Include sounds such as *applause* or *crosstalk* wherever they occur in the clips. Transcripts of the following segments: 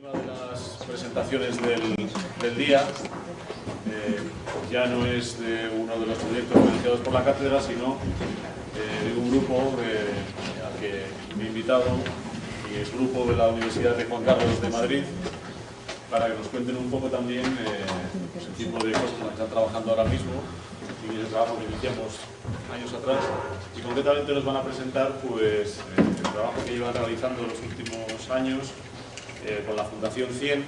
Una de las presentaciones del, del día eh, ya no es de uno de los proyectos financiados por la cátedra, sino eh, de un grupo al que me he invitado y es grupo de la Universidad de Juan Carlos de Madrid para que nos cuenten un poco también eh, el tipo de cosas que están trabajando ahora mismo y el trabajo que iniciamos años atrás. Y concretamente nos van a presentar pues, el trabajo que llevan realizando los últimos años eh, con la Fundación 100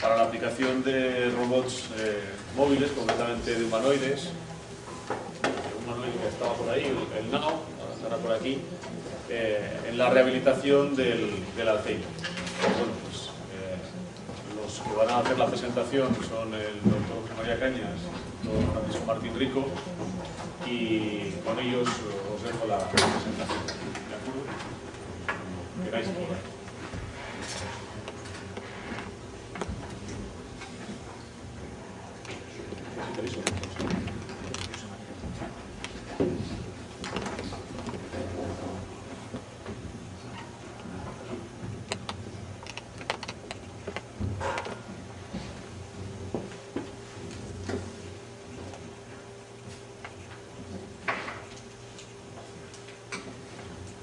para la aplicación de robots eh, móviles, concretamente de humanoides. Un humanoide que estaba por ahí, el, el NAO, ahora estará por aquí, eh, en la rehabilitación del, del Alzheimer. Bueno, pues, los que van a hacer la presentación son el doctor José María Cañas, el doctor Martín Rico, y con ellos os dejo la presentación. ¿De acuerdo? Queráis por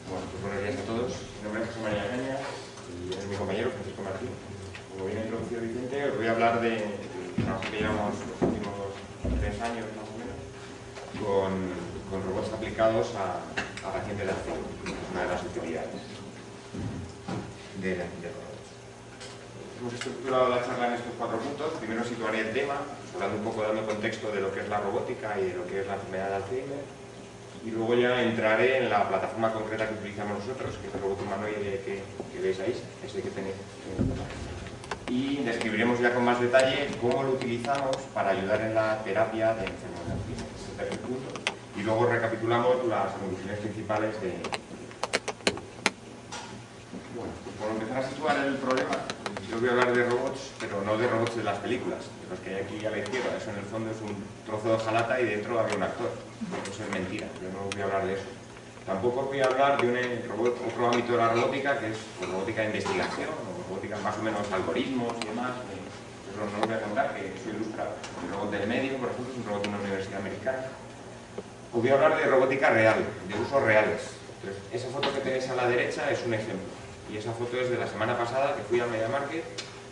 Bueno, pues buenos días a todos. Mi nombre es José María Caña y es mi compañero Francisco Martín. Como bien ha introducido Vicente, os voy a hablar de del trabajo que llevamos los últimos tres años más o menos con, con robots aplicados a, a pacientes de Alzheimer, que es una de las utilidades de, de robots. Hemos estructurado la charla en estos cuatro puntos. Primero situaré el tema, pues hablando un poco, dando contexto de lo que es la robótica y de lo que es la enfermedad de Alzheimer y luego ya entraré plataforma concreta que utilizamos nosotros, que es el robot humanoide que, que veis ahí, ese que tenéis. Y describiremos ya con más detalle cómo lo utilizamos para ayudar en la terapia de enfermedad de Alzheimer. Ese es el tercer punto. Y luego recapitulamos las conclusiones principales de... Bueno, pues por empezar a situar el problema, yo voy a hablar de robots, pero no de robots de las películas, de los que hay aquí a la izquierda. Eso en el fondo es un trozo de hojalata y dentro había un actor. Eso es mentira, yo no voy a hablar de eso. Tampoco voy a hablar de un otro ámbito de la robótica, que es robótica de investigación, robótica más o menos algoritmos y demás. Eso no os voy a contar, que eso ilustra el robot del medio, por ejemplo, es un robot de una universidad americana. Os voy a hablar de robótica real, de usos reales. Entonces, esa foto que tenéis a la derecha es un ejemplo. Y esa foto es de la semana pasada que fui a Media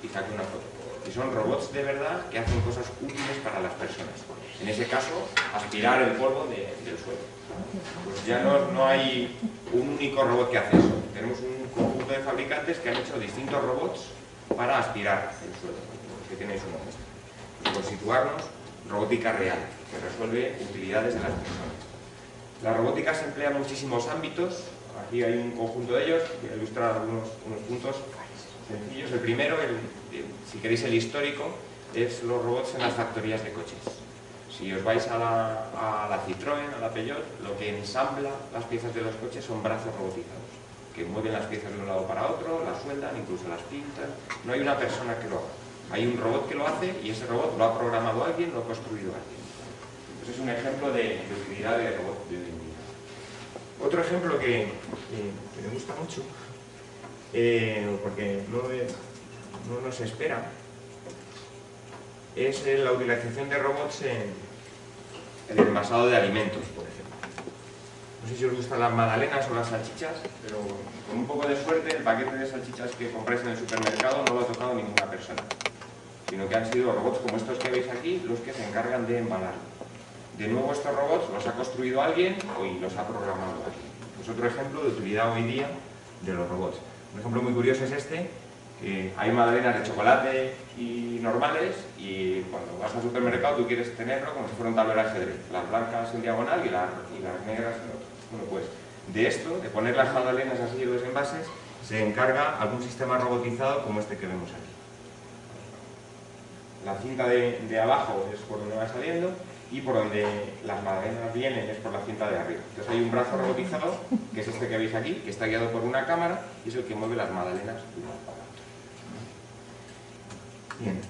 y saqué una foto. Y son robots de verdad que hacen cosas útiles para las personas. En ese caso, aspirar el polvo de- del suelo. Pues ya no, no hay un único robot que hace eso. Tenemos un conjunto de fabricantes que han hecho distintos robots para aspirar el suelo. Que tenéis uno de. Por situarnos, robótica real, que resuelve utilidades de las personas. La robótica se emplea en muchísimos ámbitos. Aquí hay un conjunto de ellos. Voy a ilustrar algunos unos puntos sencillos. El primero, el- si queréis el histórico, es los robots en las factorías de coches. Si os vais a la, a la Citroën, a la Peugeot, lo que ensambla las piezas de los coches son brazos robotizados, que mueven las piezas de un lado para otro, las sueldan, incluso las pintan. No hay una persona que lo haga. Hay un robot que lo hace y ese robot lo ha programado alguien, lo ha construido alguien. Ese es un ejemplo de, utilidad de robot de hoy. Otro ejemplo que me gusta mucho, eh, porque no, no nos espera, es la utilización de robots en, en el envasado de alimentos, por ejemplo. No sé si os gustan las magdalenas o las salchichas, pero con un poco de suerte el paquete de salchichas que compráis en el supermercado no lo ha tocado ninguna persona, sino que han sido robots como estos que veis aquí los que se encargan de embalarlo. De nuevo estos robots los ha construido alguien y los ha programado alguien. Es otro ejemplo de utilidad hoy día de los robots. Un ejemplo muy curioso es este, que hay magdalenas de chocolate y normales y cuando vas al supermercado tú quieres tenerlo como si fuera un tablero de ajedrez. Las blancas en diagonal y, las- y las negras en otro. Bueno, pues de esto, de poner las magdalenas así en los envases, se encarga algún sistema robotizado como este que vemos aquí. La cinta de, de abajo es por donde va saliendo y por donde las magdalenas vienen es por la cinta de arriba. Entonces hay un brazo robotizado, que es este que veis aquí, que está guiado por una cámara y es el que mueve las magdalenas de un lado para otro. Bien.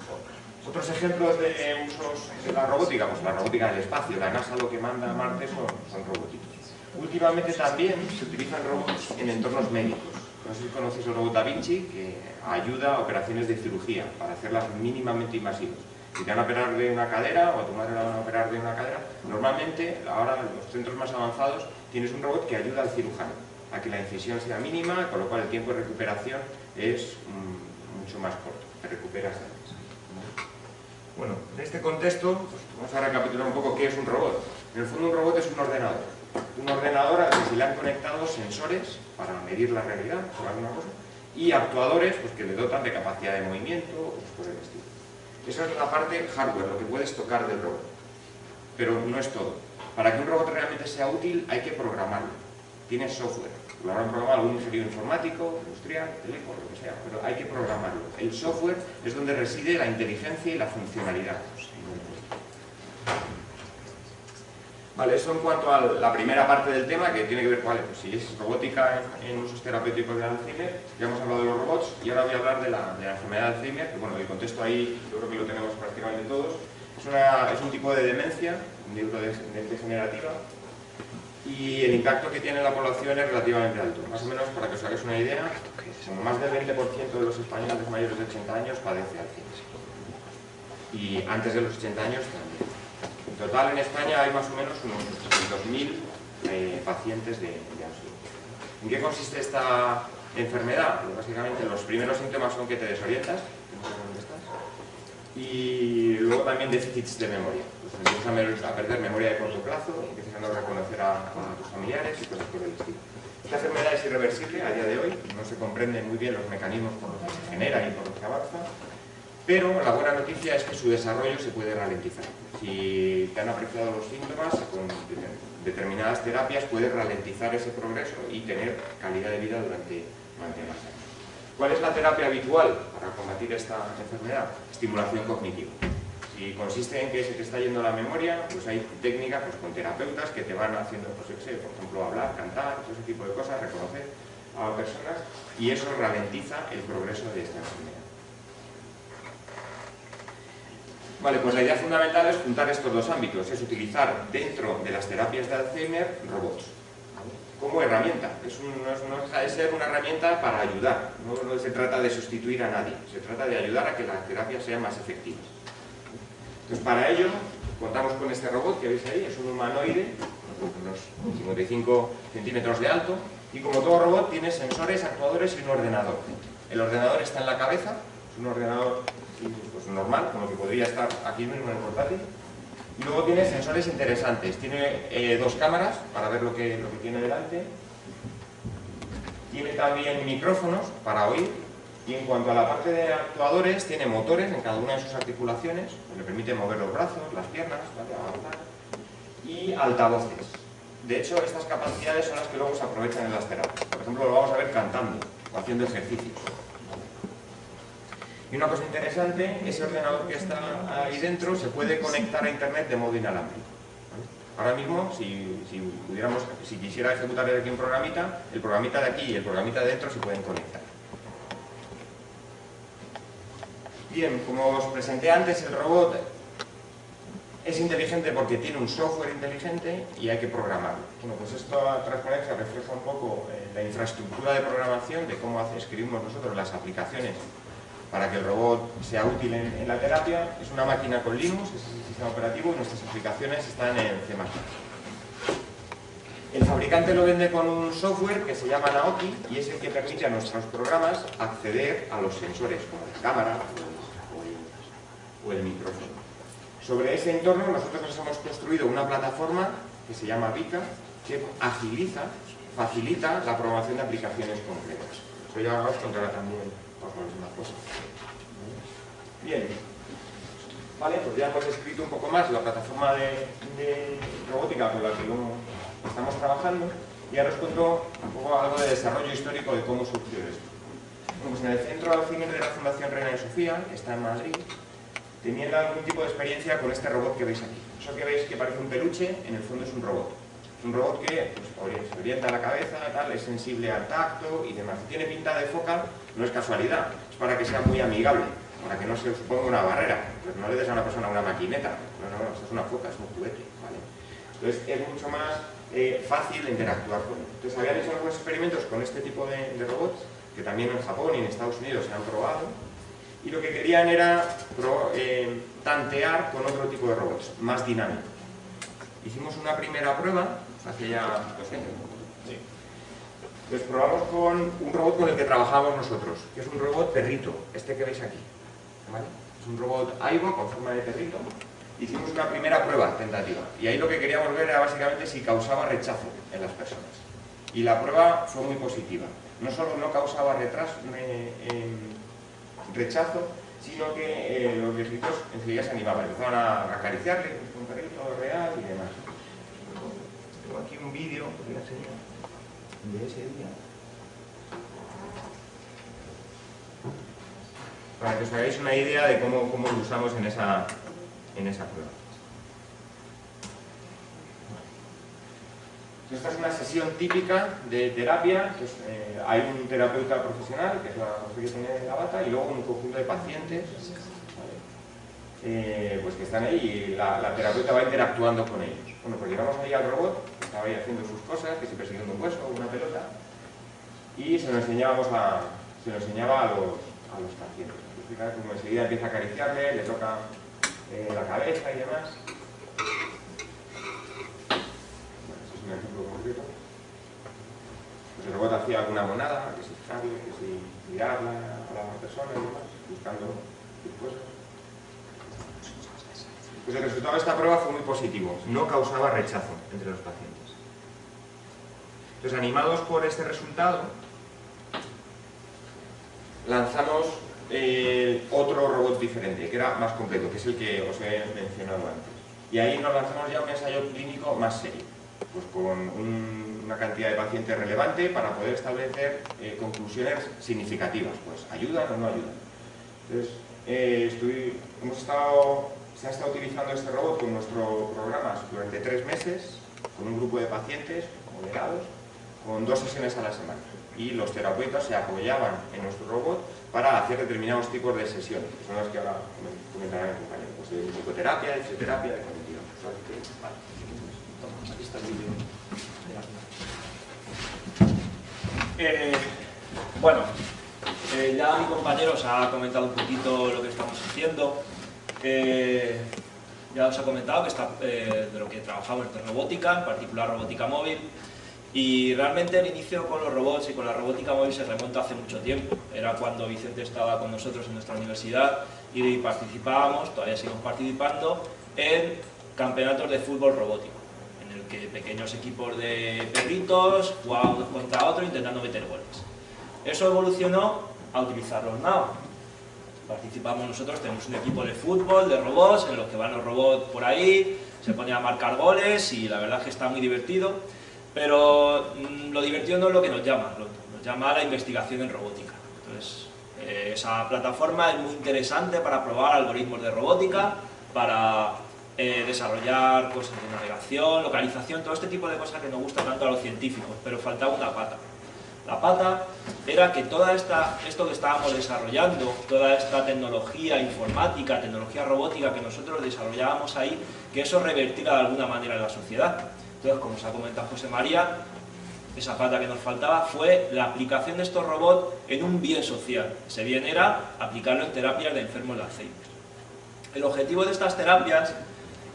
Otros ejemplos de usos de la robótica, pues la robótica del espacio, la NASA lo que manda a Marte son, son robotitos. Últimamente también se utilizan robots en entornos médicos. no sé si conocéis el robot Da Vinci, que ayuda a operaciones de cirugía, para hacerlas mínimamente invasivas. Si te van a operar de una cadera o a tu madre la van a operar de una cadera, normalmente, ahora en los centros más avanzados, tienes un robot que ayuda al cirujano a que la incisión sea mínima, con lo cual el tiempo de recuperación es mm, mucho más corto, te recuperas antes. Bueno, en este contexto, pues, vamos a recapitular un poco qué es un robot. En el fondo un robot es un ordenador. Un ordenador al que se le han conectado sensores para medir la realidad, o alguna cosa, y actuadores pues, que le dotan de capacidad de movimiento, o por el estilo. Esa es la parte hardware, lo que puedes tocar del robot. Pero no es todo. Para que un robot realmente sea útil hay que programarlo. Tiene software. Lo habrán programado algún ingeniero informático, industrial, teléfono, lo que sea, pero hay que programarlo. El software es donde reside la inteligencia y la funcionalidad. Eso en cuanto a la primera parte del tema, que tiene que ver, vale, pues si es robótica en, usos terapéuticos de Alzheimer, ya hemos hablado de los robots, y ahora voy a hablar de la, enfermedad de Alzheimer, que bueno, el contexto ahí yo creo que lo tenemos prácticamente todos. Es, un tipo de demencia, un tipo de demencia generativa, y el impacto que tiene en la población es relativamente alto. Más o menos, para que os hagáis una idea, más del 20% de los españoles mayores de 80 años padece Alzheimer. Y antes de los 80 años también. En total en España hay más o menos unos 200.000 eh, pacientes de, de ¿En qué consiste esta enfermedad? Pues básicamente los primeros síntomas son que te desorientas, y luego también déficits de memoria. Pues empiezas a perder memoria de corto plazo, empiezas a no reconocer a, tus familiares y cosas por el estilo. Esta enfermedad es irreversible a día de hoy, no se comprenden muy bien los mecanismos por los que se genera y por los que avanza, pero la buena noticia es que su desarrollo se puede ralentizar. Si te han apreciado los síntomas, con determinadas terapias puedes ralentizar ese progreso y tener calidad de vida durante, durante más años. ¿Cuál es la terapia habitual para combatir esta enfermedad? Estimulación cognitiva. Si consiste en que se te está yendo la memoria, pues hay técnicas pues, con terapeutas que te van haciendo, pues, por ejemplo, hablar, cantar, ese tipo de cosas, reconocer a personas, y eso ralentiza el progreso de esta enfermedad. Vale, pues la idea fundamental es juntar estos dos ámbitos, es utilizar dentro de las terapias de Alzheimer robots como herramienta, es no, deja de ser una herramienta para ayudar, no, se trata de sustituir a nadie, se trata de ayudar a que las terapias sean más efectivas. Entonces para ello contamos con este robot que veis ahí, es un humanoide, unos 55 centímetros de alto, y como todo robot tiene sensores, actuadores y un ordenador. El ordenador está en la cabeza, es un ordenador pues, normal, como que podría estar aquí mismo en el portátil. Y luego tiene sensores interesantes. Tiene eh, dos cámaras para ver lo que, lo que tiene delante. Tiene también micrófonos para oír. Y en cuanto a la parte de actuadores, tiene motores en cada una de sus articulaciones, que le permite mover los brazos, las piernas, y altavoces. De hecho, estas capacidades son las que luego se aprovechan en las terapias. Por ejemplo, lo vamos a ver cantando o haciendo ejercicios. Y una cosa interesante, ese ordenador que está ahí dentro se puede conectar a internet de modo inalámbrico. Ahora mismo, si, pudiéramos, si quisiera ejecutar aquí un programita, el programita de aquí y el programita de dentro se pueden conectar. Bien, como os presenté antes, el robot es inteligente porque tiene un software inteligente y hay que programarlo. Bueno, pues esta transparencia refleja un poco eh, la infraestructura de programación de cómo escribimos nosotros las aplicaciones para que el robot sea útil en, la terapia. Es una máquina con Linux, es el sistema operativo y nuestras aplicaciones están en C++. El fabricante lo vende con un software que se llama Naoki y es el que permite a nuestros programas acceder a los sensores como la cámara o el, micrófono. Sobre ese entorno nosotros nos hemos construido una plataforma que se llama Vika que agiliza, facilita la programación de aplicaciones concretas. Eso ya os contará también Bien. Vale, pues ya hemos escrito un poco más la plataforma de, robótica con la que estamos trabajando y ahora os cuento un poco algo de desarrollo histórico de cómo surgió esto. Pues en el centro de la Fundación Reina de Sofía, que está en Madrid, tenían algún tipo de experiencia con este robot que veis aquí. Eso que veis que parece un peluche, en el fondo es un robot. Un robot que pues, se orienta la cabeza, tal, es sensible al tacto y demás. Si tiene pinta de foca, no es casualidad, es para que sea muy amigable, para que no se suponga una barrera. Pues no le des a una persona una maquineta, no, no, es una foca, es un juguete. ¿vale? Entonces es mucho más eh, fácil interactuar con él. Entonces habían hecho algunos experimentos con este tipo de, robots que también en Japón y en Estados Unidos se han probado, y lo que querían era eh, tantear con otro tipo de robots, más dinámicos. Hicimos una primera prueba hace ya dos años. Sí. Pues probamos con un robot con el que trabajamos nosotros, que es un robot perrito, este que veis aquí. Es un robot AIBO con forma de perrito. Hicimos una primera prueba tentativa y ahí lo que queríamos ver era básicamente si causaba rechazo en las personas. Y la prueba fue muy positiva. No solo no causaba retraso, rechazo, sino que eh, los viejitos enseguida se animaban, empezaban a acariciarle un perrito real y demás. Un vídeo de ese día. Para que os hagáis una idea de cómo, cómo lo usamos en esa, en esa prueba. Esta es una sesión típica de terapia, eh, hay un terapeuta profesional, que es la que tiene la bata, y luego un conjunto de pacientes eh, pues que están ahí y la, terapeuta va interactuando con ellos. Bueno, pues llegamos ahí al robot, estaba ahí haciendo sus cosas, que si persiguiendo un hueso o una pelota, y se lo, enseñaba a los, pacientes. Como enseguida empieza a acariciarle, le toca eh, la cabeza y demás. un ejemplo concreto. Pues el robot hacía alguna monada, que si fijarle, que si mirarla a la persona y demás, buscando cosas. Pues el resultado de esta prueba fue muy positivo, no causaba rechazo entre los pacientes. Entonces, animados por este resultado, lanzamos otro robot diferente, que era más completo, que es el que os he mencionado antes. Y ahí nos lanzamos ya un ensayo clínico más serio pues con una cantidad de pacientes relevante para poder establecer eh, conclusiones significativas, pues ayudan o no ayudan. Entonces, eh, hemos estado, se ha estado utilizando este robot con nuestros programas durante tres meses, con un grupo de pacientes moderados, con dos sesiones a la semana. Y los terapeutas se apoyaban en nuestro robot para hacer determinados tipos de sesiones, son las que ahora comentarán el compañero, pues de psicoterapia, de fisioterapia, de cognitiva. Eh, bueno, eh, ya mi compañero os ha comentado un poquito lo que estamos haciendo. Eh, ya os ha comentado que está, de lo que trabajamos en robótica, en particular robótica móvil. Y realmente el inicio con los robots y con la robótica móvil se remonta hace mucho tiempo. Era cuando Vicente estaba con nosotros en nuestra universidad y participábamos, todavía seguimos participando, en campeonatos de fútbol robótico que pequeños equipos de perritos jugaban contra otros intentando meter goles. Eso evolucionó a utilizar los NAO. Participamos nosotros, tenemos un equipo de fútbol, de robots, en los que van los robots por ahí, se ponen a marcar goles y la verdad es que está muy divertido. Pero mm, lo divertido no es lo que nos llama, nos llama la investigación en robótica. Entonces, eh, esa plataforma es muy interesante para probar algoritmos de robótica, para eh, desarrollar cosas de navegación, localización, todo este tipo de cosas que nos gusta tanto a los científicos, pero faltaba una pata. La pata era que esta, esto que estábamos desarrollando, toda esta tecnología informática, tecnología robótica que nosotros desarrollábamos ahí, que eso revertiera de alguna manera en la sociedad. Entonces, como se ha comentado José María, esa pata que nos faltaba fue la aplicación de estos robots en un bien social. Ese bien era aplicarlo en terapias de enfermos de Alzheimer. El objetivo de estas terapias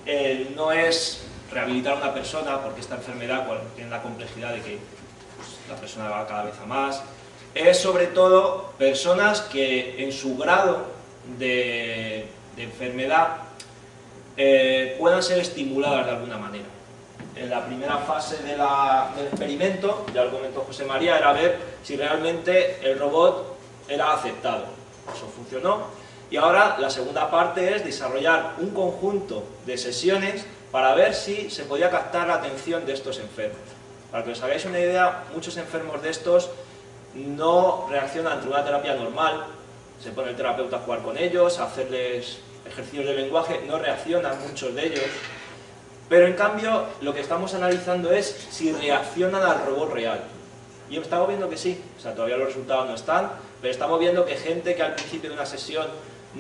eh, no es rehabilitar a una persona porque esta enfermedad tiene la complejidad de que pues, la persona va cada vez a más, es sobre todo personas que en su grado de, enfermedad eh, puedan ser estimuladas de alguna manera. En la primera fase del experimento, ya lo comentó José María, era ver si realmente el robot era aceptado. Eso funcionó, y ahora la segunda parte es desarrollar un conjunto de sesiones para ver si se podía captar la atención de estos enfermos. Para que os hagáis una idea, muchos enfermos de estos no reaccionan ante una terapia normal, se pone el terapeuta a jugar con ellos, a hacerles ejercicios de lenguaje, no reaccionan muchos de ellos, pero en cambio lo que estamos analizando es si reaccionan al robot real. Y estamos viendo que sí, o sea, todavía los resultados no están, pero estamos viendo que gente que al principio de una sesión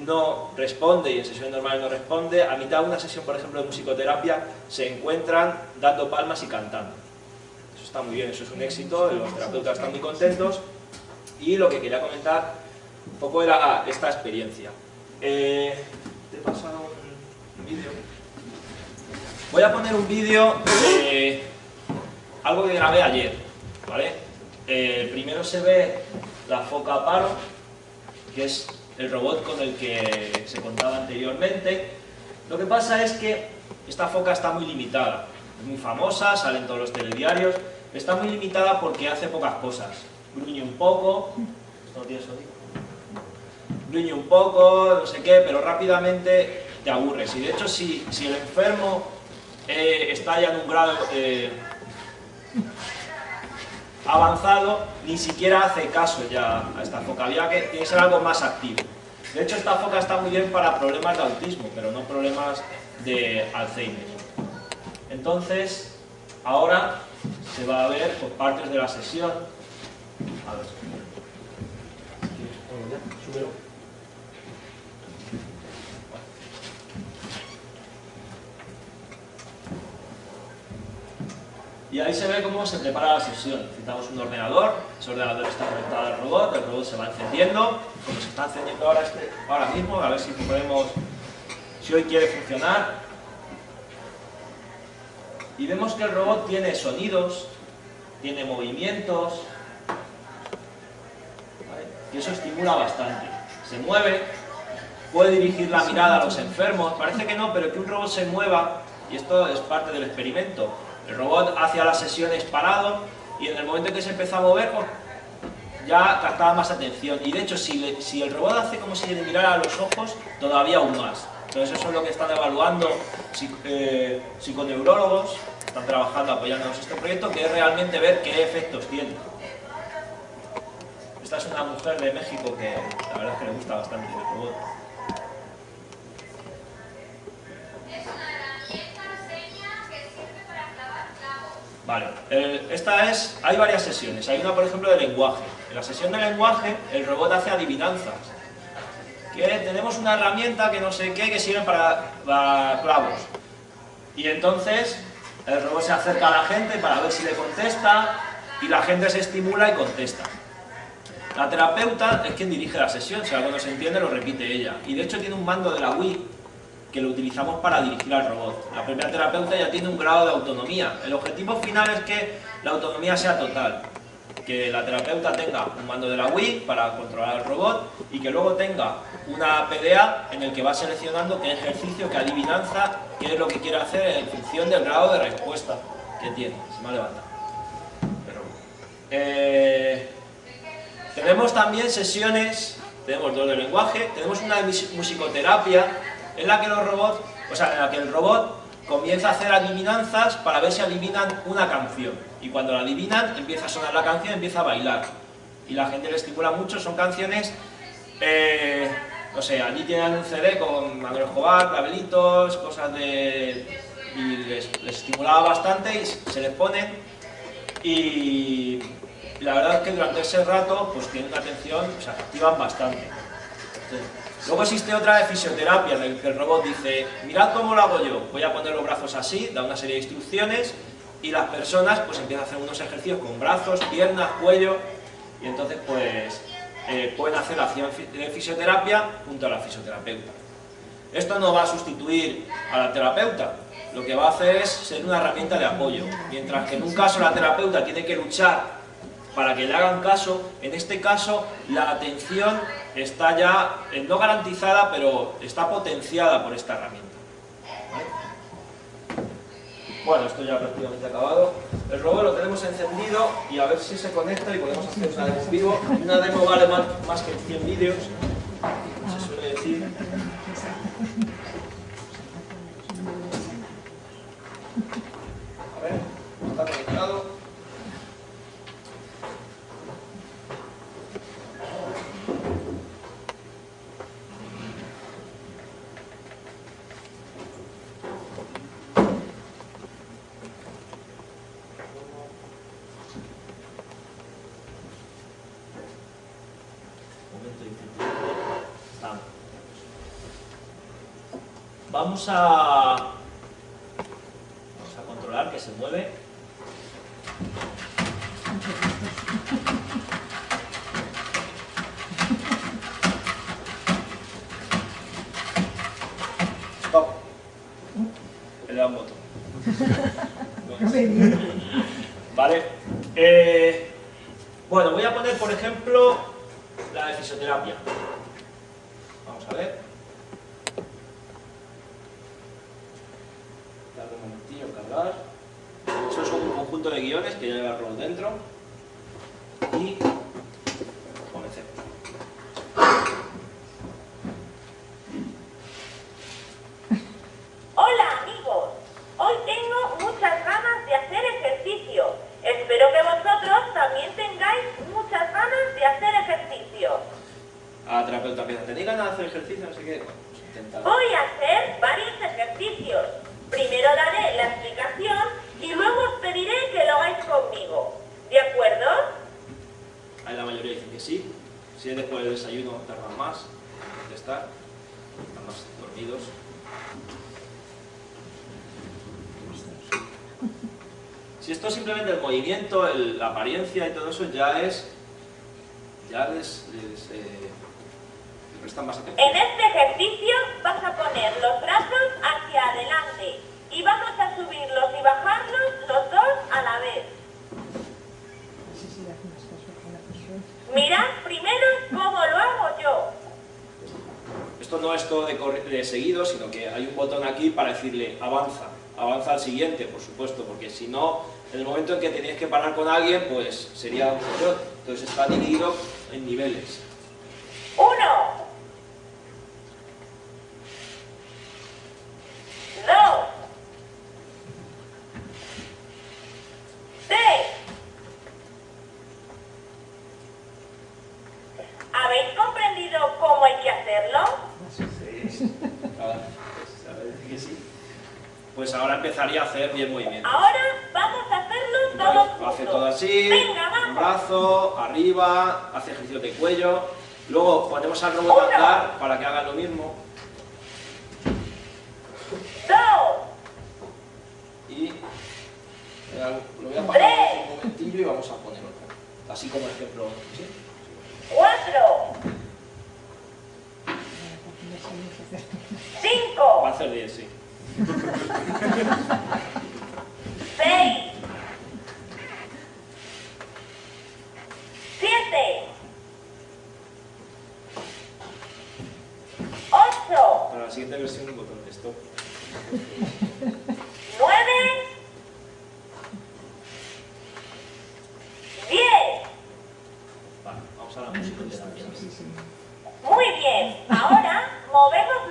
no responde y en sesiones normales no responde, a mitad de una sesión, por ejemplo, de musicoterapia, se encuentran dando palmas y cantando. Eso está muy bien, eso es un éxito, los terapeutas están muy contentos Y lo que quería comentar un poco era ah, esta experiencia. Eh, te he pasado un vídeo. Voy a poner un vídeo de algo que grabé ayer, ¿vale? Eh, primero se ve la foca paro, que es el robot con el que se contaba anteriormente. Lo que pasa es que esta foca está muy limitada, es muy famosa, sale en todos los telediarios, está muy limitada porque hace pocas cosas. Gruñe un poco, ¿esto no tiene sonido? Gruñe un poco, no sé qué, pero rápidamente te aburres. Y de hecho, si, si el enfermo eh, está ya en un grado eh, avanzado, ni siquiera hace caso ya a esta foca. Había que tiene que ser algo más activo. De hecho, esta foca está muy bien para problemas de autismo, pero no problemas de Alzheimer. Entonces, ahora se va a ver por partes de la sesión. A ver. Y ahí se ve cómo se prepara la sesión. Necesitamos un ordenador, ese ordenador está conectado al robot, el robot se va encendiendo, como se está encendiendo ahora, este, ahora mismo, a ver si podemos, si hoy quiere funcionar. Y vemos que el robot tiene sonidos, tiene movimientos, y eso estimula bastante. Se mueve, puede dirigir la mirada a los enfermos, parece que no, pero que un robot se mueva, y esto es parte del experimento, el robot hacía las sesiones parado y en el momento en que se empezó a mover, pues, ya captaba más atención. Y de hecho, si, el robot hace como si le mirara a los ojos, todavía aún más. Entonces eso es lo que están evaluando eh, psiconeurólogos, están trabajando apoyándonos en este proyecto, que es realmente ver qué efectos tiene. Esta es una mujer de México que la verdad es que le gusta bastante el robot. Vale, esta es, hay varias sesiones, hay una por ejemplo de lenguaje. En la sesión de lenguaje el robot hace adivinanzas. Que tenemos una herramienta que no sé qué que sirve para, para clavos. Y entonces el robot se acerca a la gente para ver si le contesta y la gente se estimula y contesta. La terapeuta es quien dirige la sesión, si algo no se entiende lo repite ella. Y de hecho tiene un mando de la Wii que lo utilizamos para dirigir al robot. La propia terapeuta ya tiene un grado de autonomía. El objetivo final es que la autonomía sea total. Que la terapeuta tenga un mando de la Wii para controlar al robot y que luego tenga una PDA en el que va seleccionando qué ejercicio, qué adivinanza, qué es lo que quiere hacer en función del grado de respuesta que tiene. Se me ha levantado. Eh, tenemos también sesiones, tenemos dos de lenguaje, tenemos una musicoterapia en la que los robots, o sea, en la que el robot comienza a hacer adivinanzas para ver si adivinan una canción. Y cuando la adivinan, empieza a sonar la canción, empieza a bailar. Y la gente le estimula mucho, son canciones, eh, no sé, allí tienen un CD con Manuel Escobar, clavelitos, cosas de... y les, estimulaba bastante y se les ponen. Y la verdad es que durante ese rato, pues tienen una atención, o sea, activan bastante. Luego existe otra de fisioterapia, en la que el robot dice, mirad cómo lo hago yo, voy a poner los brazos así, da una serie de instrucciones, y las personas pues empiezan a hacer unos ejercicios con brazos, piernas, cuello, y entonces pues eh, pueden hacer la acción de fisioterapia junto a la fisioterapeuta. Esto no va a sustituir a la terapeuta, lo que va a hacer es ser una herramienta de apoyo, mientras que en un caso la terapeuta tiene que luchar para que le hagan caso, en este caso la atención está ya, eh, no garantizada, pero está potenciada por esta herramienta. Bueno, esto ya prácticamente acabado. El robot lo tenemos encendido y a ver si se conecta y podemos hacer una demo vivo. Una demo vale más, más que 100 vídeos, se suele decir. vamos a, vamos a controlar que se mueve. Vamos. Le da un botón. vale. Eh, bueno, voy a poner, por ejemplo, la de fisioterapia. Vamos a ver. un momentillo, cargar. Eso es un conjunto de guiones que ya lleva dentro. Y porque si no, en el momento en que tenéis que parar con alguien, pues sería un error. Entonces está dividido en niveles. ¡Uno! Pues, pues ahora empezaría a hacer 10 movimientos. ahora movemos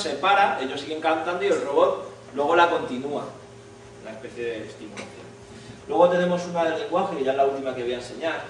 se para, ellos siguen cantando y el robot luego la continúa. Una especie de estimulación. Luego tenemos una del lenguaje, que ya es la última que voy a enseñar,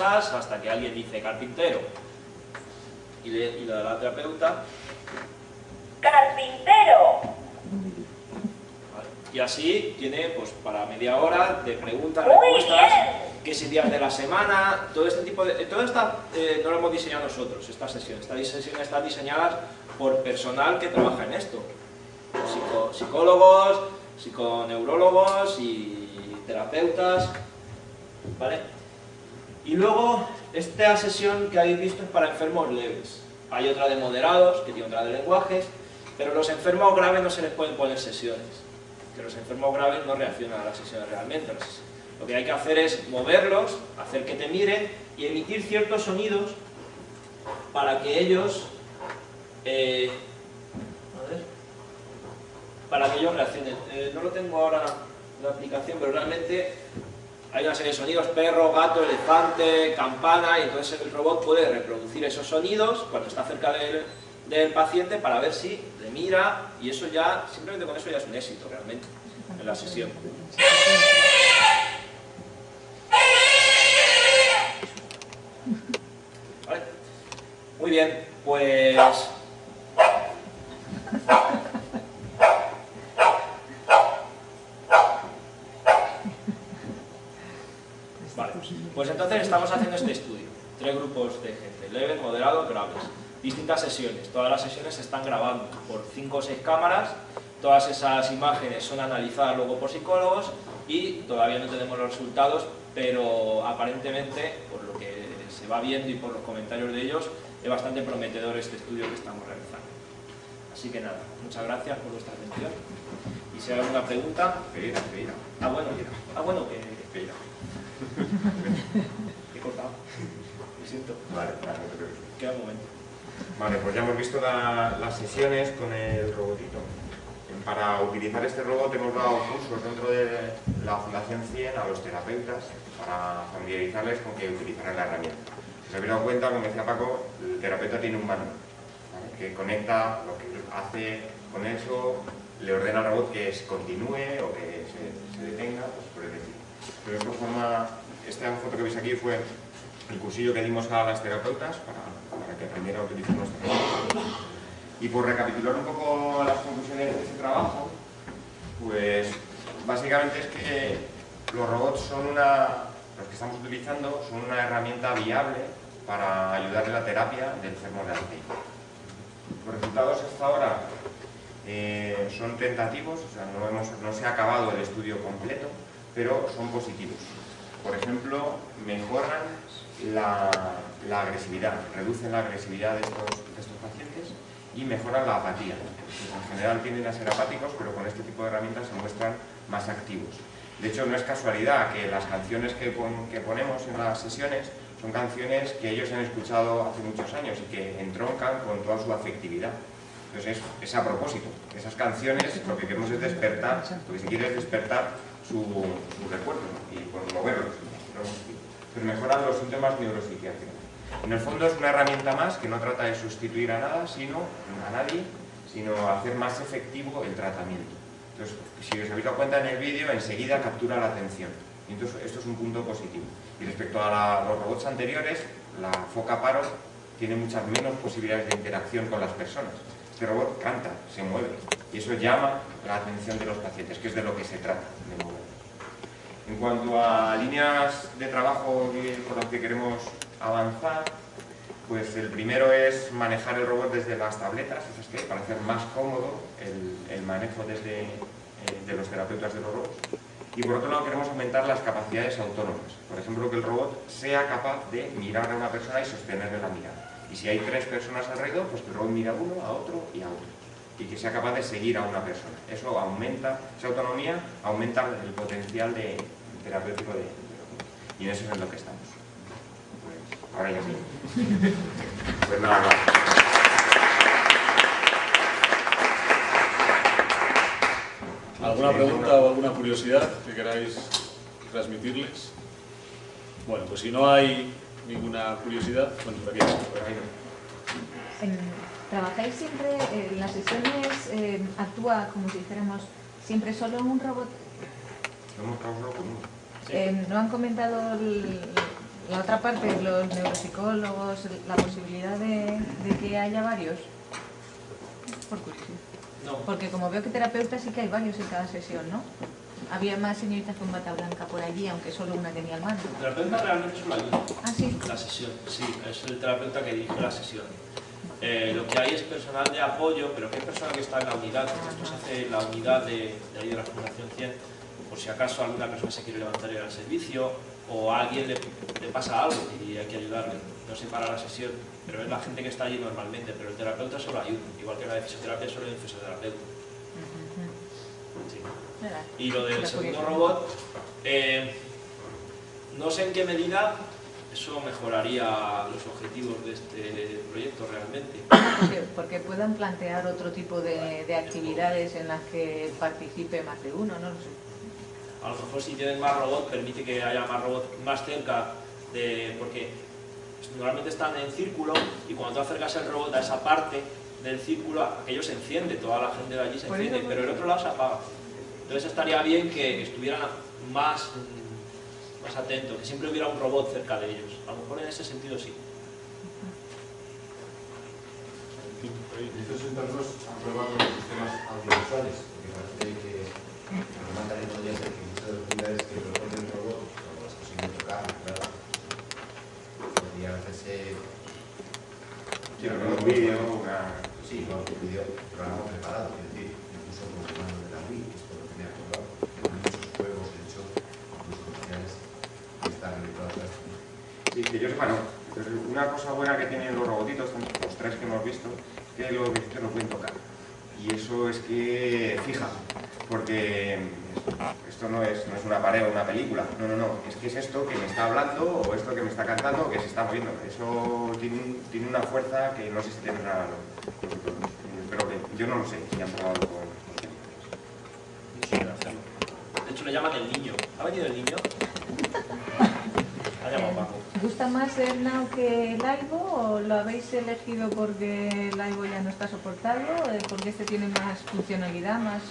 hasta que alguien dice carpintero. Y, le, y la, terapeuta... ¡Carpintero! Y así tiene pues para media hora de preguntas, respuestas, qué es de la semana, todo este tipo de... Eh, todo esta, eh, no lo hemos diseñado nosotros, esta sesión. Esta sesión está diseñada por personal que trabaja en esto. Psico, psicólogos, psiconeurólogos y terapeutas, ¿vale? Y luego, esta sesión que habéis visto es para enfermos leves. Hay otra de moderados, que tiene otra de lenguajes, pero los enfermos graves no se les pueden poner sesiones. Que los enfermos graves no reaccionan a las sesiones realmente. Lo que hay que hacer es moverlos, hacer que te miren y emitir ciertos sonidos para que ellos eh, para que ellos reaccionen. Eh, no lo tengo ahora la aplicación, pero realmente hay una serie de sonidos, perro, gato, elefante, campana, y entonces el robot puede reproducir esos sonidos cuando está cerca del, del paciente para ver si le mira, y eso ya, simplemente con eso ya es un éxito realmente en la sesión. Muy bien, pues... Vale, pues entonces estamos haciendo este estudio. Tres grupos de gente, leves, moderados, graves. Distintas sesiones. Todas las sesiones se están grabando por cinco o seis cámaras. Todas esas imágenes son analizadas luego por psicólogos y todavía no tenemos los resultados, pero aparentemente, por lo que se va viendo y por los comentarios de ellos, es bastante prometedor este estudio que estamos realizando. Así que nada, muchas gracias por vuestra atención. Y si hay alguna pregunta... Ah, bueno, ah, bueno, que... *laughs* Siento. Vale, vale, no te preocupes. Queda un momento. Vale, pues ya hemos visto la- las sesiones con el robotito. Para utilizar este robot hemos dado cursos dentro de la Fundación 100 a los terapeutas para familiarizarles con que utilizarán la herramienta. Si os habéis dado cuenta, como decía Paco, el terapeuta tiene un manual ¿vale? que conecta lo que hace con eso, le ordena al robot que se continúe o que se, se detenga, pues por el estilo. Pero de esta forma, esta foto que veis aquí fue el cursillo que dimos a las terapeutas para, que aprendieran a utilizar nuestra. Y por recapitular un poco las conclusiones de este trabajo, pues básicamente es que los robots son una, los que estamos utilizando, son una herramienta viable para ayudar en la terapia de enfermos de Alzheimer. Los resultados hasta ahora eh, son tentativos, o sea, no, no se ha acabado el estudio completo, pero son positivos. Por ejemplo, mejoran la, la agresividad, reducen la agresividad de estos, pacientes y mejoran la apatía. Pues en general tienden a ser apáticos, pero con este tipo de herramientas se muestran más activos. De hecho, no es casualidad que las canciones que, pon- que ponemos en las sesiones son canciones que ellos han escuchado hace muchos años y que entroncan con toda su afectividad. Entonces es, a propósito. Esas canciones lo que queremos es despertar, lo que se quiere es despertar su, recuerdo ¿no? y por moverlos. Pero mejoran los síntomas neuropsiquiátricos. En el fondo es una herramienta más que no trata de sustituir a nada, sino a nadie, sino hacer más efectivo el tratamiento. Entonces, si os habéis dado cuenta en el vídeo, enseguida captura la atención. Y entonces esto es un punto positivo. Y respecto a la- los robots anteriores, la foca paro tiene muchas menos posibilidades de interacción con las personas. Este robot canta, se mueve, y eso llama la atención de los pacientes, que es de lo que se trata, de mover. En cuanto a líneas de trabajo por las que queremos avanzar, pues el primero es manejar el robot desde las tabletas, esas que para hacer más cómodo el, manejo desde, eh, de los terapeutas de los robots. Y por otro lado queremos aumentar las capacidades autónomas. Por ejemplo, que el robot sea capaz de mirar a una persona y sostenerle la mirada. Y si hay tres personas alrededor, pues el robot mira a uno, a otro y a otro. Y que sea capaz de seguir a una persona. Eso aumenta, esa autonomía aumenta el potencial de, terapéutico de. Y en eso es en lo que estamos. Pues, ahora ya sí. Pues nada más. ¿Alguna pregunta o alguna curiosidad que queráis transmitirles? Bueno, pues si no hay ninguna curiosidad, bueno, por aquí. En- ¿Trabajáis siempre eh, en las sesiones? eh, ¿Actúa como si dijéramos siempre solo un robot? Hemos trabajado con uno. Eh, ¿No han comentado el- la otra parte, los neuropsicólogos, la posibilidad de, de que haya varios? Por curiosidad. No. Porque como veo que terapeutas sí que hay varios en cada sesión, ¿no? había más señoritas con bata blanca por allí, aunque solo una tenía el mando. El terapeuta realmente solo ayuda. Ah, sí. La sesión, sí, es el terapeuta que dirige la sesión. Eh, lo que hay es personal de apoyo, pero que es personal que está en la unidad, esto se hace en la unidad de, de ahí de la Fundación 100, por si acaso alguna persona se quiere levantar y al servicio, o a alguien le, le pasa algo y hay que ayudarle. No se para la sesión, pero es la gente que está allí normalmente, pero el terapeuta solo ayuda, igual que la de fisioterapia solo hay un fisioterapeuta. Sí. Y lo del segundo robot, eh, no sé en qué medida eso mejoraría los objetivos de este proyecto realmente. Porque, puedan plantear otro tipo de, de actividades en las que participe más de uno, no lo sé. A lo mejor si tienen más robots permite que haya más robots más cerca de... porque normalmente están en círculo y cuando tú acercas el robot a esa parte del círculo, aquello se enciende, toda la gente de allí se enciende, pero el otro lado se apaga. Entonces estaría bien que estuvieran más, más atentos, que siempre hubiera un robot cerca de ellos. A lo mejor en ese sentido sí. En estos entornos han probado los sistemas audiovisuales, porque parece que lo más también podría ser que muchas de las unidades que proponen el robot, como las cosas de tocar, claro, podría hacerse, Quiero ver un vídeo, una... sí, no, un vídeo programa preparado, es decir, incluso con el mando de la Wii, que esto lo tenía acordado, hay muchos juegos, de hecho, incluso comerciales, que están realizados Sí, que yo sepa, no. Entonces, una cosa buena que tienen los robotitos, los tres que hemos visto, es que lo que que lo pueden tocar. Y eso es que fija, porque esto no una película, no, no, no, es que es esto que me está hablando o esto que me está cantando o que se está moviendo. Eso tiene, un- tiene una fuerza que no sé si tendrá. Pero que yo no lo sé si han probado con. De hecho le llaman el niño. ¿Ha venido el niño? Ha llamado Paco. ¿Gusta más el Now que el Aibo o lo habéis elegido porque el Aibo ya no está soportado? eh, ¿Porque este tiene más funcionalidad, más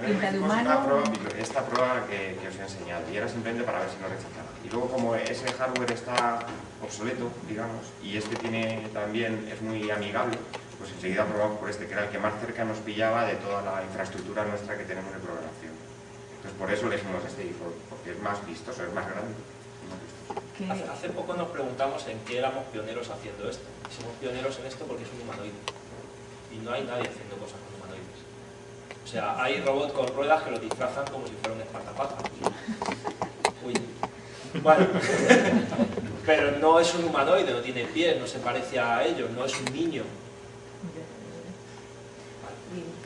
hicimos esta prueba, esta prueba que, que os he enseñado y era simplemente para ver si no rechazaba. Y luego como ese hardware está obsoleto, digamos, y este tiene también, es muy amigable, pues enseguida probamos por este, que era el que más cerca nos pillaba de toda la infraestructura nuestra que tenemos de programación. Entonces por eso elegimos este, por- porque es más vistoso, es más grande. más Hace, hace poco nos preguntamos en qué éramos pioneros haciendo esto. Y somos pioneros en esto porque es un humanoide. Y no hay nadie haciendo cosas con humanoides. O sea, hay robots con ruedas que lo disfrazan como si fuera un espartapaja. Uy. Bueno. *laughs* Pero no es un humanoide, no tiene pies, no se parece a ellos, no es un niño.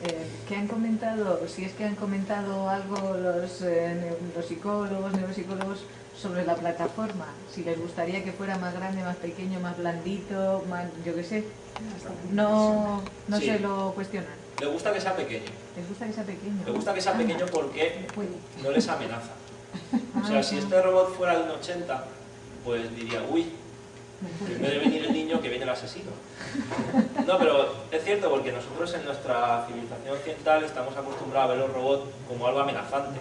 Eh, ¿Qué han comentado, si es que han comentado algo los, eh, los psicólogos, neuropsicólogos sobre la plataforma? Si les gustaría que fuera más grande, más pequeño, más blandito, más, yo qué sé. No, no Sí. se lo cuestionan. Le gusta que sea pequeño. Les gusta que sea pequeño. Le gusta que sea Ah, pequeño porque no les amenaza. O sea, si este robot fuera de un 80, pues diría, uy, que en vez de venir el niño, que viene el asesino. No, pero es cierto porque nosotros en nuestra civilización occidental estamos acostumbrados a ver los robots como algo amenazante.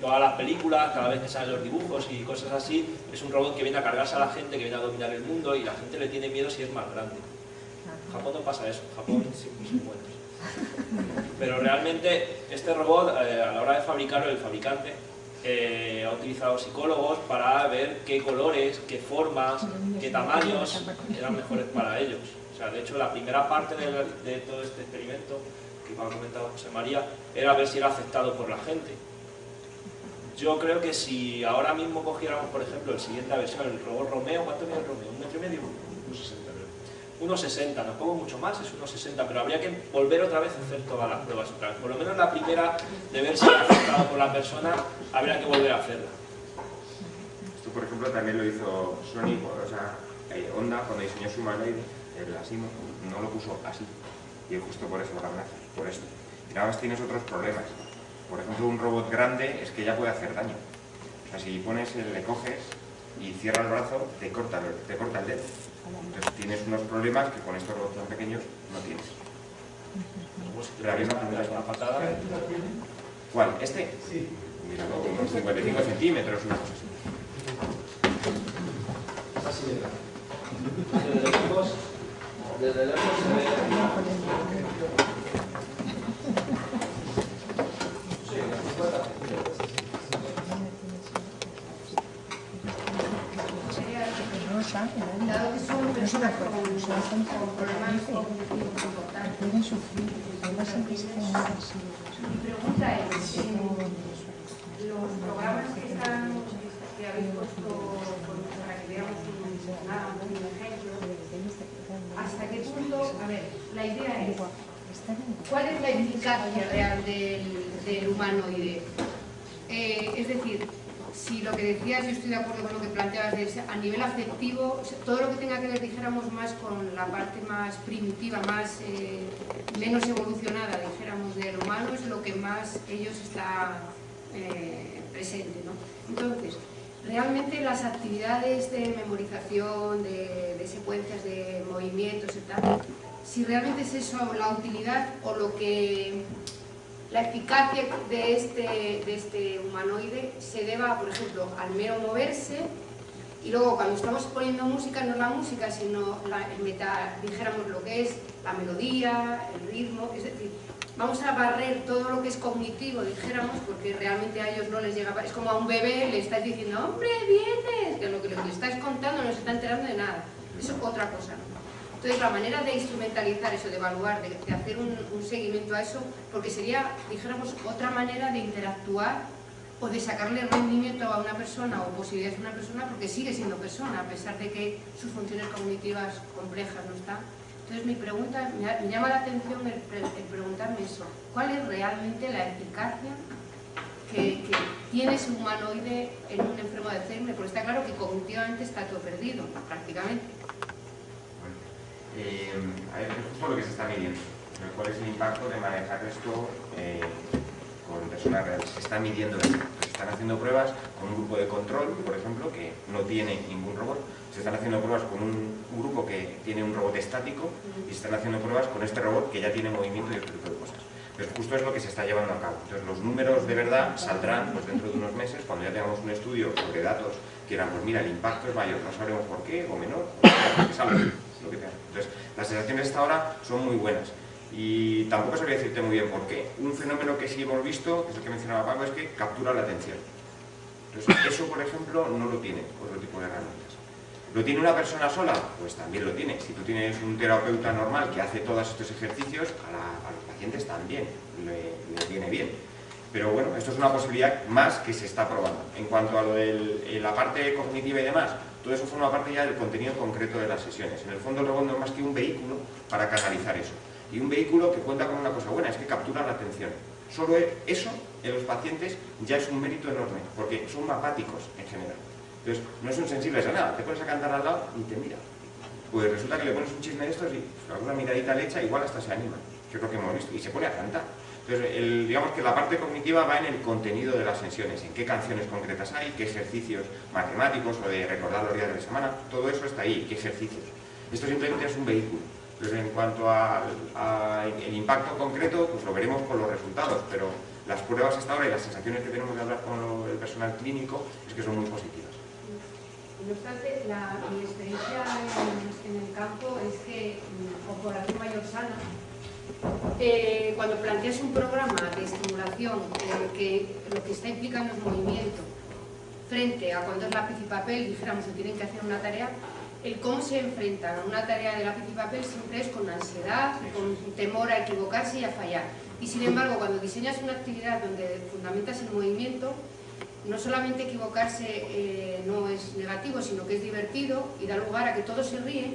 Todas las películas, cada vez que salen los dibujos y cosas así, es un robot que viene a cargarse a la gente, que viene a dominar el mundo y la gente le tiene miedo si es más grande. En Japón no pasa eso, en Japón sí son buenos. Pero realmente este robot, eh, a la hora de fabricarlo, el fabricante eh, ha utilizado psicólogos para ver qué colores, qué formas, qué tamaños eran mejores para ellos. O sea, de hecho, la primera parte de, de todo este experimento que ha comentado José María era ver si era aceptado por la gente. Yo creo que si ahora mismo cogiéramos, por ejemplo, el siguiente versión, el robot Romeo, ¿cuánto mide el Romeo? ¿Un metro y medio? Un 60 creo. 1,60, tampoco mucho más, es 1,60, pero habría que volver otra vez a hacer todas las pruebas otra. Por lo menos la primera, de ver si ha afectado por la persona, habría que volver a hacerla. Esto, por ejemplo, también lo hizo Sony, o sea, eh, Honda, cuando diseñó su humanoide, el Asimo, no lo puso así. Y justo por eso lo van a hacer, por esto. Y nada más tienes otros problemas. Por ejemplo, un robot grande es que ya puede hacer daño. O sea, si pones, le coges y cierra el brazo, te corta, te corta el dedo. Entonces tienes unos problemas que con estos robots tan pequeños no tienes. Pero había una pregunta. patada, ¿Cuál? ¿Este? Sí. Mira, no, unos 55 centímetros, una cosa así. desde lejos, desde lejos se ve... Sí, unas 50 centímetros. Dado que son personas con, problemas cognitivos importantes. Mi pregunta es, los programas que están que habéis puesto para que veamos un ejemplo, ¿hasta qué punto, a ver, la idea es, ¿cuál es la eficacia real del, del humanoide? Eh, es decir, si lo que decías, yo estoy de acuerdo con lo que planteabas, a nivel afectivo, todo lo que tenga que ver, dijéramos, más con la parte más primitiva, más eh, menos evolucionada, dijéramos, del humano, es lo que más ellos está eh, presente, ¿no? Entonces, realmente las actividades de memorización, de, de secuencias de movimientos y tal, si realmente es eso la utilidad o lo que la eficacia de este, de este humanoide se deba, por ejemplo, al mero moverse. Y luego cuando estamos poniendo música, no la música, sino la, el meta, dijéramos lo que es la melodía, el ritmo, es decir, vamos a barrer todo lo que es cognitivo, dijéramos, porque realmente a ellos no les llega, es como a un bebé le estás diciendo, hombre, vienes, que lo que le estás contando no se está enterando de nada, eso es otra cosa, ¿no? Entonces, la manera de instrumentalizar eso, de evaluar, de, hacer un, seguimiento a eso, porque sería, dijéramos, otra manera de interactuar o de sacarle rendimiento a una persona o posibilidades a una persona porque sigue siendo persona, a pesar de que sus funciones cognitivas complejas no están. Entonces, mi pregunta, me, llama la atención el, pre- el preguntarme eso, ¿cuál es realmente la eficacia que, que tiene ese humanoide en un enfermo de Alzheimer? Porque está claro que cognitivamente está todo perdido, prácticamente. Eh, es justo lo que se está midiendo. pero ¿Cuál es el impacto de manejar esto eh, con personas reales? Se está midiendo esto. Se están haciendo pruebas con un grupo de control, por ejemplo, que no tiene ningún robot. Se están haciendo pruebas con un, un grupo que tiene un robot estático y se están haciendo pruebas con este robot que ya tiene movimiento y otro tipo de cosas. Pero justo es lo que se está llevando a cabo. Entonces los números de verdad saldrán pues, dentro de unos meses cuando ya tengamos un estudio sobre datos que dirán, pues mira, el impacto es mayor, no sabremos por qué o menor, o que salga, lo Entonces las sensaciones hasta ahora son muy buenas. Y tampoco sabría decirte muy bien por qué. Un fenómeno que sí hemos visto, que es el que mencionaba Paco, es que captura la atención. Entonces, eso, por ejemplo, no lo tiene otro tipo de herramientas. ¿Lo tiene una persona sola? Pues también lo tiene. Si tú tienes un terapeuta normal que hace todos estos ejercicios, a, los pacientes también le, le viene bien. Pero bueno, esto es una posibilidad más que se está probando. En cuanto a lo de la parte cognitiva y demás, todo eso forma parte ya del contenido concreto de las sesiones. En el fondo el robot no es más que un vehículo para canalizar eso. Y un vehículo que cuenta con una cosa buena, es que captura la atención. Solo eso en los pacientes ya es un mérito enorme, porque son apáticos en general. Entonces, no son sensibles a nada. Te pones a cantar al lado y te mira. Pues resulta que le pones un chisme de estos y alguna miradita le echa, igual hasta se anima, es lo que hemos visto, y se pone a cantar. Entonces, digamos que la parte cognitiva va en el contenido de las sesiones, en qué canciones concretas hay, qué ejercicios matemáticos o de recordar los días de la semana, todo eso está ahí, qué ejercicios. Esto simplemente es un vehículo. Entonces, en cuanto al impacto concreto, pues lo veremos con los resultados, pero las pruebas hasta ahora y las sensaciones que tenemos de hablar con el personal clínico es que son muy positivas. No obstante, la, mi experiencia en, el campo es que mm, con población mayor sana, eh, cuando planteas un programa de estimulación eh, que lo que está implicando es movimiento, frente a cuando es lápiz y papel, dijéramos que tienen que hacer una tarea, el cómo se enfrentan a una tarea de lápiz y papel siempre es con ansiedad, con temor a equivocarse y a fallar. Y sin embargo, cuando diseñas una actividad donde fundamentas el movimiento, no solamente equivocarse eh, no es negativo, sino que es divertido y da lugar a que todos se ríen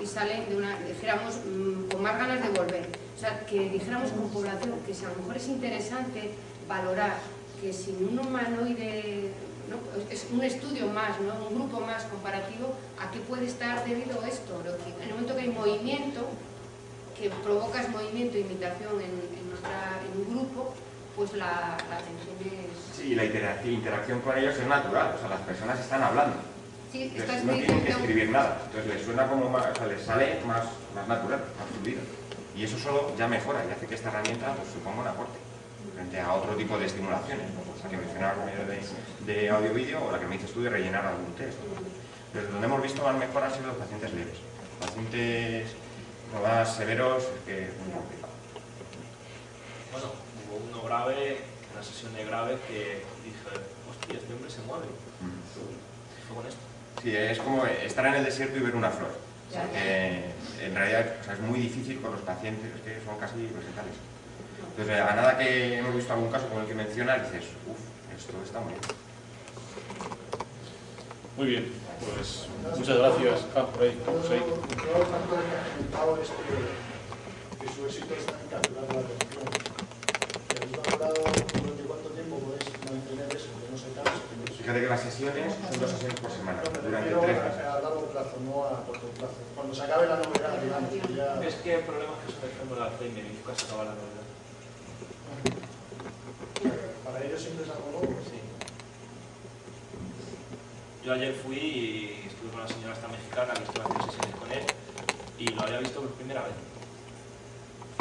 y salen de una, dijéramos, mm, con más ganas de volver. O sea, que dijéramos con población que si a lo mejor es interesante valorar que sin un humanoide, ¿no? es un estudio más, ¿no? un grupo más comparativo, a qué puede estar debido esto. En el momento que hay movimiento, que provocas movimiento e imitación en, en en un grupo, pues la, la atención es... Sí, la intera- interacción con ellos es natural, o sea, las personas están hablando. Sí, no tienen que escribir nada, entonces les suena como más, o sea, les sale más, más natural, más fluido. Y eso solo ya mejora y hace que esta herramienta pues, suponga un aporte frente a otro tipo de estimulaciones, ¿no? Pues la que mencionaba yo de, de audio-vídeo o la que me dices tú de rellenar algún test. Pero donde hemos visto más mejora han sido los pacientes leves. Pacientes no más severos es que es muy complicado. Bueno, hubo uno grave, una sesión de grave que dije, hostia, este hombre se mueve. Mm. Fue con esto. Sí, es como estar en el desierto y ver una flor. Porque en realidad o sea, es muy difícil con los pacientes, es que son casi vegetales. Entonces, a nada que hemos visto algún caso como el que menciona, dices, uff, esto está muy bien. Muy bien, pues muchas gracias. Ah, por ahí. Yo, yo tanto que ha comentado es que, que su éxito está en capturar la atención. Que habéis valorado durante cuánto tiempo podéis mantener eso, que no se se... Fíjate que las sesiones son dos sesiones por semana, No, durante refiero tres a, meses. a largo plazo, no a corto plazo. Cuando se acabe la novedad, digamos, que ya... Es que el problema es que se me el Alzheimer y nunca se acaba la novedad. Para ellos siempre es algo nuevo. Sí. Yo ayer fui y estuve con la señora esta mexicana que estuve haciendo sesiones con él y lo había visto por primera vez.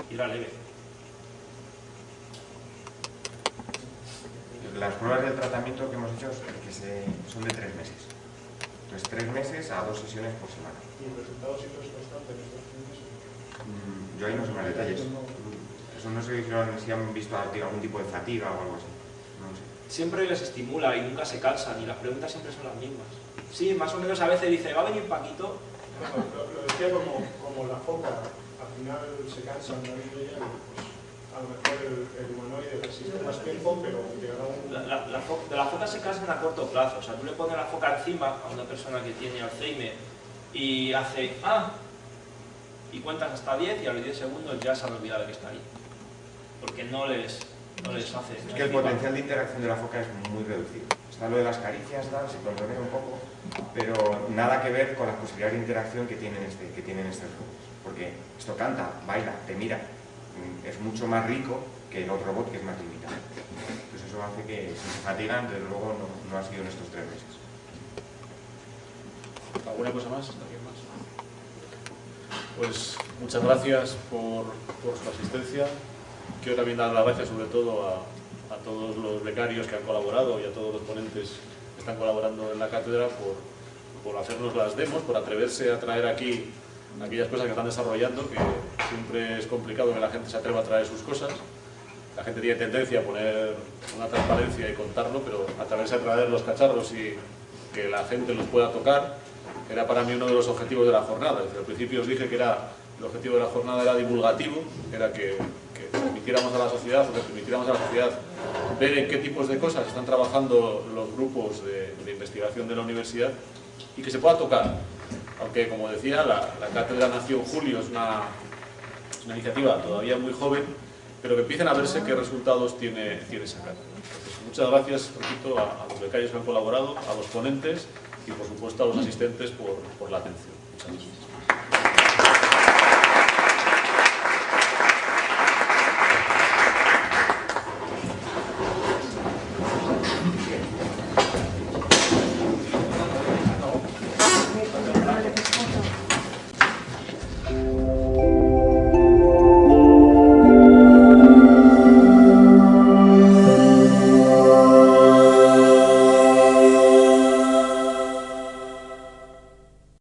Y era leve. Las pruebas del tratamiento que hemos hecho que se- son de tres meses. Entonces, tres meses a dos sesiones por semana. Y el resultado siempre es constante en estos meses. Mm, Yo ahí no sé más detalles. Eso no sé si han visto algún tipo de fatiga o algo así. No sé. Siempre les estimula y nunca se cansan y las preguntas siempre son las mismas. Sí, más o menos a veces dice, ¿va a venir Paquito? Lo, lo decía como, como la foca, al final se cansan pues a lo mejor el, el humanoide resiste más tiempo, pero llegará un... La, la- la fo- de la foca se cansan a corto plazo. O sea, tú le pones la foca encima a una persona que tiene Alzheimer y hace ¡ah! Y cuentas hasta 10 y a los 10 segundos ya se han olvidado de que está ahí. Porque no les, no les hace. Es que el potencial de interacción de la foca es muy reducido. Está lo de las caricias, tal, se controlea un poco, pero nada que ver con las posibilidades de interacción que tienen, este, que tienen estos robots. Porque esto canta, baila, te mira. Mm, Es mucho más rico que el otro robot que es más limitado. Entonces eso hace que si se fatigan, desde luego no, no ha sido en estos tres meses. ¿Alguna cosa más? ¿Alguien más? Pues muchas gracias por, por su asistencia. Quiero también dar las gracias sobre todo a, a todos los becarios que han colaborado y a todos los ponentes que están colaborando en la cátedra por, por hacernos las demos, por atreverse a traer aquí aquellas cosas que están desarrollando, que siempre es complicado que la gente se atreva a traer sus cosas. La gente tiene tendencia a poner una transparencia y contarlo, pero atreverse a traer los cacharros y que la gente los pueda tocar, era para mí uno de los objetivos de la jornada. Desde el principio os dije que era, el objetivo de la jornada era divulgativo, era que, permitiéramos a la sociedad, o que permitiéramos a la sociedad ver en qué tipos de cosas están trabajando los grupos de investigación de la universidad y que se pueda tocar. Aunque, como decía, la, cátedra nació en julio, es una, iniciativa todavía muy joven, pero que empiecen a verse qué resultados tiene, tiene esa cátedra. Muchas gracias, repito, a, los becarios que han colaborado, a los ponentes y, por supuesto, a los asistentes por la atención. Muchas gracias.